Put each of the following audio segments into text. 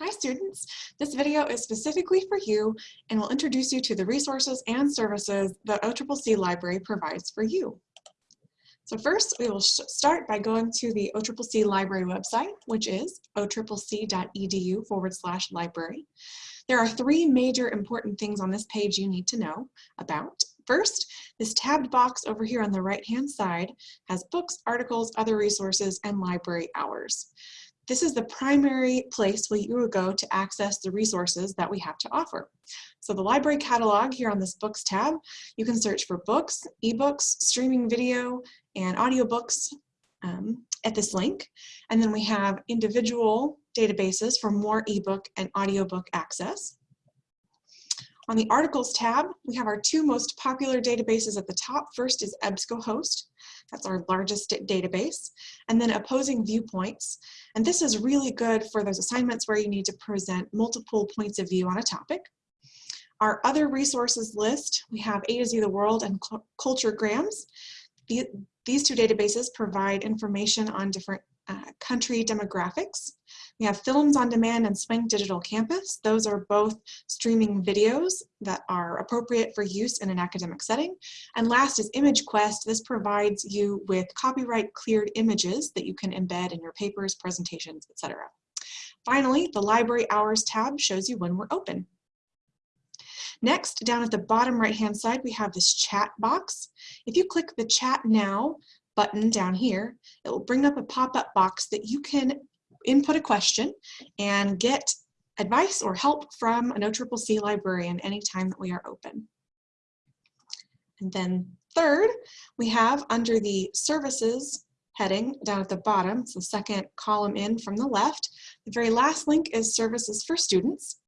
Hi students, this video is specifically for you and will introduce you to the resources and services that OCCC Library provides for you. So first, we will start by going to the OCCC Library website, which is occc.edu forward slash library. There are three major important things on this page you need to know about. First, this tabbed box over here on the right-hand side has books, articles, other resources, and library hours. This is the primary place where you will go to access the resources that we have to offer. So the library catalog here on this books tab, you can search for books, ebooks, streaming video, and audiobooks um, at this link. And then we have individual databases for more ebook and audiobook access. On the articles tab, we have our two most popular databases at the top. First is EBSCOhost, that's our largest database, and then opposing viewpoints. And this is really good for those assignments where you need to present multiple points of view on a topic. Our other resources list, we have A to Z the World and Culturegrams. These two databases provide information on different uh, country demographics. We have Films on Demand and Swank Digital Campus. Those are both streaming videos that are appropriate for use in an academic setting. And last is ImageQuest. This provides you with copyright cleared images that you can embed in your papers, presentations, etc. Finally, the Library Hours tab shows you when we're open. Next, down at the bottom right-hand side, we have this chat box. If you click the Chat Now button down here, it will bring up a pop-up box that you can input a question and get advice or help from an OCCC librarian anytime that we are open. And then third, we have under the services heading down at the bottom, it's the second column in from the left, the very last link is services for students.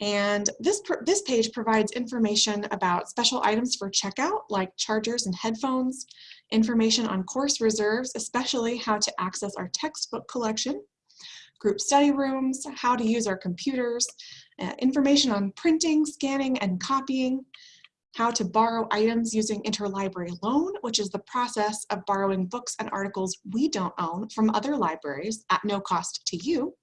And this, this page provides information about special items for checkout, like chargers and headphones, information on course reserves, especially how to access our textbook collection, group study rooms, how to use our computers, uh, information on printing, scanning, and copying, how to borrow items using interlibrary loan, which is the process of borrowing books and articles we don't own from other libraries at no cost to you,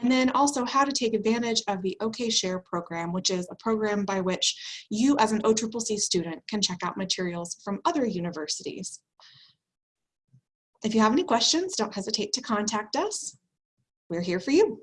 and then also how to take advantage of the OKShare program, which is a program by which you as an OCCC student can check out materials from other universities. If you have any questions, don't hesitate to contact us. We're here for you.